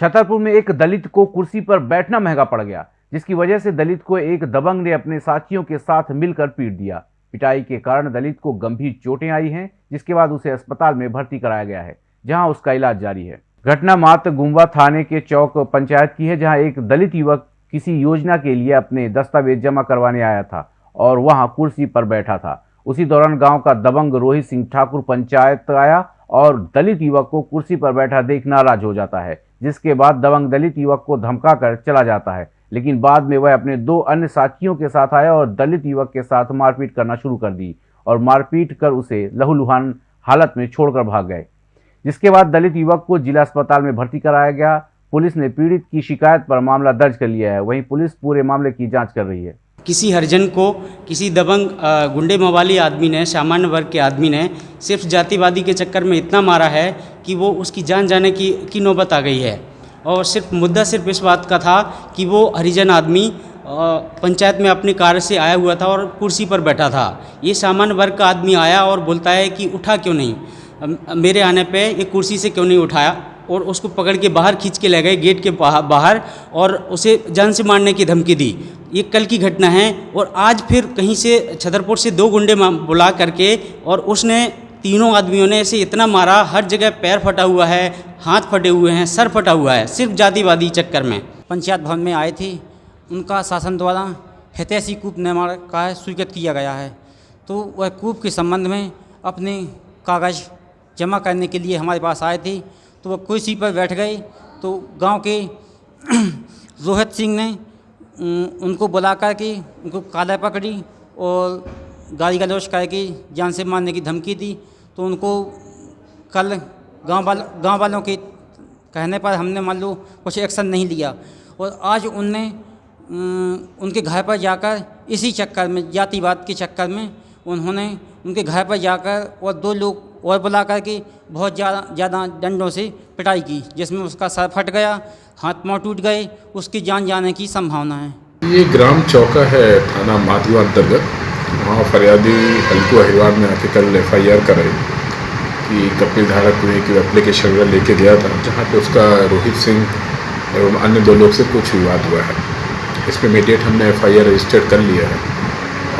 छतरपुर में एक दलित को कुर्सी पर बैठना महँगा पड़ गया, जिसकी वजह से दलित को एक दबंग ने अपने साथियों के साथ मिलकर पीट दिया। पिटाई के कारण दलित को गंभीर चोटें आई हैं, जिसके बाद उसे अस्पताल में भर्ती कराया गया है, जहाँ उसका इलाज जारी है। घटना मात्र गुम्बा थाने के चौक पंचायत की है, जहाँ एक दलित युवक किसी योजना के लिए अपने दस्तावेज़ जमा करवाने आया था और वहाँ कुर्सी पर बैठा था। उसी दौरान गाँव का दबंग रोहित सिंह ठाकुर पंचायत आया और दलित युवक को कुर्सी पर बैठा देख नाराज़ हो जाता है। जिसके बाद दबंग दलित युवक को धमकाकर चला जाता है। लेकिन बाद में वह अपने दो अन्य साथियों के साथ आया और दलित युवक के साथ मारपीट करना शुरू कर दी और मारपीट कर उसे लहूलुहान हालत में छोड़कर भाग गए। जिसके बाद दलित युवक को जिला अस्पताल में भर्ती कराया गया। पुलिस ने पीड़ित की शिकायत पर मामला दर्ज कर लिया है। वहीं पुलिस पूरे मामले की जाँच कर रही है। किसी हरिजन को, किसी दबंग गुंडे मवाली आदमी ने, सामान्य वर्ग के आदमी ने सिर्फ़ जातिवादी के चक्कर में इतना मारा है कि वो उसकी जान जाने की की नौबत आ गई है। और सिर्फ़ मुद्दा सिर्फ़ इस बात का था कि वो हरिजन आदमी पंचायत में अपने कार्य से आया हुआ था और कुर्सी पर बैठा था। ये सामान्य वर्ग का आदमी आया और बोलता है कि उठा क्यों नहीं? मेरे आने पे ये कुर्सी से क्यों नहीं उठाया? और उसको पकड़ के बाहर खींच के ले गए, गेट के बाहर, और उसे जान से मारने की धमकी दी। ये कल की घटना है और आज फिर कहीं से छतरपुर से दो गुंडे बुला करके और उसने तीनों आदमियों ने इसे इतना मारा, हर जगह पैर फटा हुआ है, हाथ फटे हुए हैं, सर फटा हुआ है, सिर्फ़ जातिवादी चक्कर में। पंचायत भवन में आए थे। उनका शासन द्वारा हितैषी कूप निर्माण का स्वीकृत किया गया है। तो वह कूप के संबंध में अपने कागज़ जमा करने के लिए हमारे पास आए थे। तो वह कुर्सी पर बैठ गए। तो गाँव के रोहित सिंह ने उनको बुला कर के उनको काला पकड़ी और गाली गलौज करके जान से मारने की धमकी दी। तो उनको कल गाँव वाल, गाँव वालों के कहने पर हमने मान लो कुछ एक्शन नहीं लिया। और आज उनने उनके घर पर जाकर इसी चक्कर में, जातिवाद के चक्कर में उन्होंने उनके घर पर जाकर और दो लोग और बुला करके बहुत ज़्यादा ज़्यादा डंडों से पिटाई की, जिसमें उसका सर फट गया, हाथ पाँव टूट गए, उसकी जान जाने की संभावना है। ये ग्राम चौका है थाना माधवा अंतर्गत। वहाँ फरियादी हल्कू अहिवार ने आके कल एफ़ आई आर कराई कि कपिल धारक ने एक एप्लीकेशन वगैरह लेके गया था, जहाँ पे उसका रोहित सिंह एवं अन्य दो लोग से कुछ विवाद हुआ है। इस पर इमीडिएट हमने एफ़ आई आर रजिस्टर्ड कर लिया है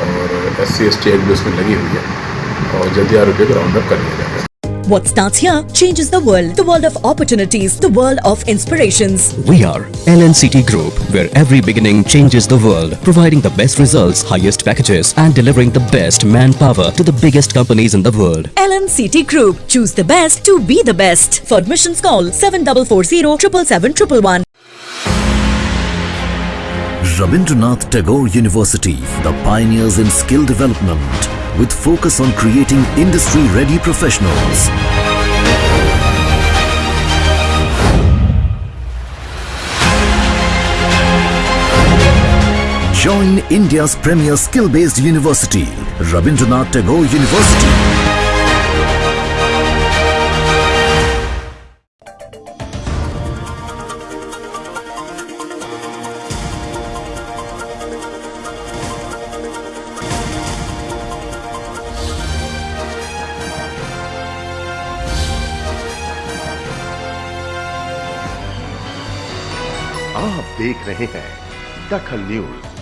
और S C S T act भी उसमें लगी हुई है और जल्दी आरोपियों को राउंड अप कर लिया जाएगा। What starts here changes the world. The world of opportunities. The world of inspirations. We are LNCT Group, where every beginning changes the world. Providing the best results, highest packages and delivering the best manpower to the biggest companies in the world. LNCT Group. Choose the best to be the best. For admissions call 7440 777 Rabindranath Tagore University, the pioneers in skill development with focus on creating industry-ready professionals. Join India's premier skill-based university, Rabindranath Tagore University. आप देख रहे हैं दखल news.